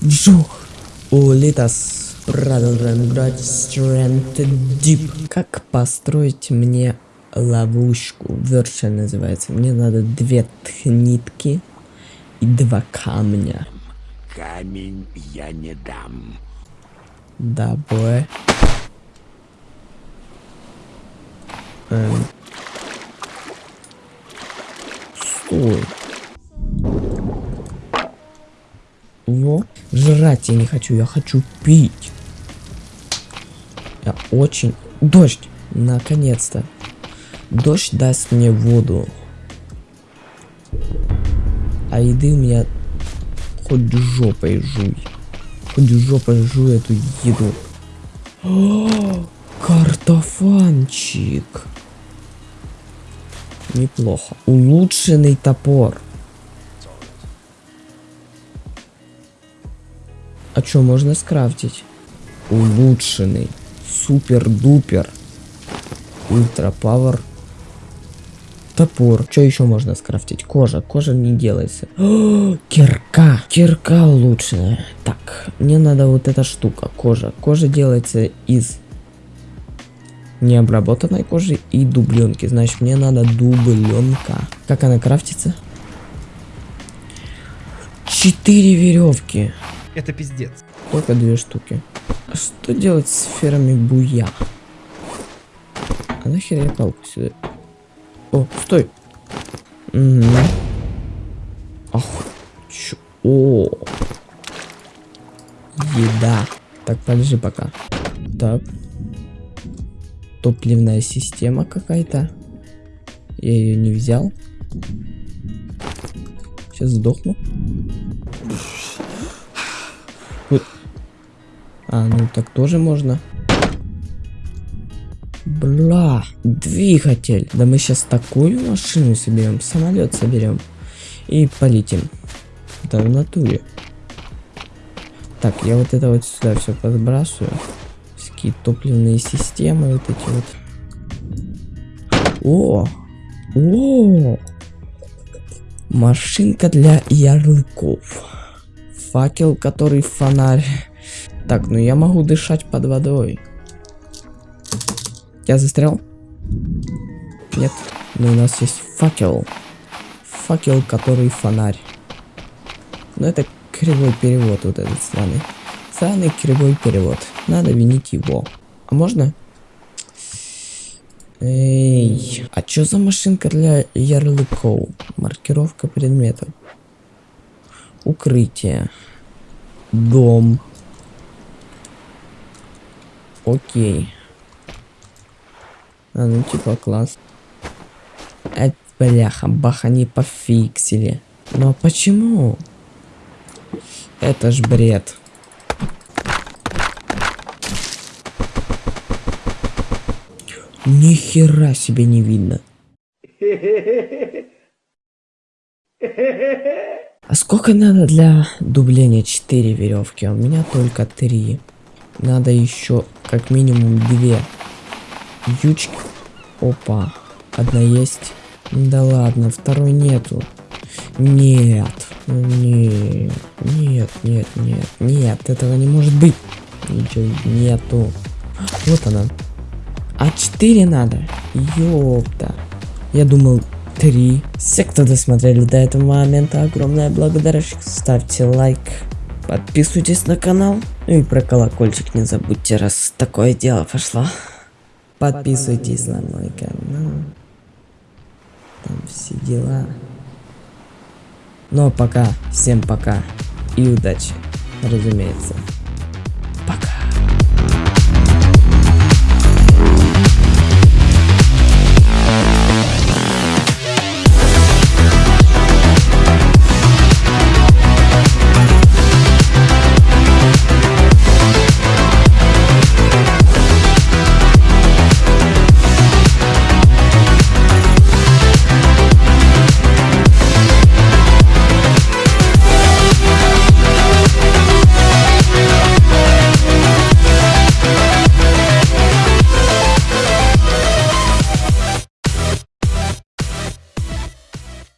Вжух. Улитас. Продолжаем играть Strength Deep. Как построить мне ловушку? Верша называется. Мне надо две нитки и два камня. Камень я не дам. Да, бой. Эм. Стой. Во. Жрать я не хочу, я хочу пить. Я очень... Дождь! Наконец-то. Дождь даст мне воду. А еды у меня хоть жопой жуй. Хоть жопой жуй эту еду. Картофанчик. Неплохо. Улучшенный топор. А что можно скрафтить? Улучшенный. Супер-дупер. Ультра пауэр. Топор. Что еще можно скрафтить? Кожа. Кожа не делается. О, кирка. Кирка улучшенная. Так, мне надо вот эта штука. Кожа. Кожа делается из необработанной кожи и дубленки. Значит, мне надо дубленка. Как она крафтится? Четыре веревки. Это пиздец. Только две штуки. А что делать с сферами буя? А нахер я палку сюда? О, стой. Угу. Ах, чё? О. Еда. Так, подожди пока. Так. Топливная система какая-то. Я ее не взял. Сейчас сдохну. А, ну так тоже можно. Бля, двигатель. Да мы сейчас такую машину соберем, самолет соберем и полетим. Да в натуре. Так, я вот это вот сюда все подбрасываю. Всякие топливные системы вот эти вот. О! О! Машинка для ярлыков. Факел, который фонарь. Так, ну я могу дышать под водой. Я застрял? Нет. Но у нас есть факел. Факел, который фонарь. Но это кривой перевод вот этот странный. Странный кривой перевод. Надо винить его. А можно? Эй, а чё за машинка для ярлыков? Маркировка предметов. Укрытие. Дом. Окей. А, ну типа класс. Это бляха, баха не пофиксили. Но почему? Это ж бред. Ни хера себе не видно. А сколько надо для дубления 4 веревки? У меня только 3. Надо еще как минимум две ючки. Опа. Одна есть. Да ладно, второй нету. Нет. Нет. Нет, нет, нет. Нет, этого не может быть. Ничего нету. Вот она. А 4 надо. Ёпта. Я думал, 3. Все, кто досмотрели до этого момента, огромная благодарность. Ставьте лайк. Подписывайтесь на канал. Ну и про колокольчик не забудьте, раз такое дело пошло. Подписывайтесь на мой канал. Там все дела. Ну а пока, всем пока и удачи, разумеется.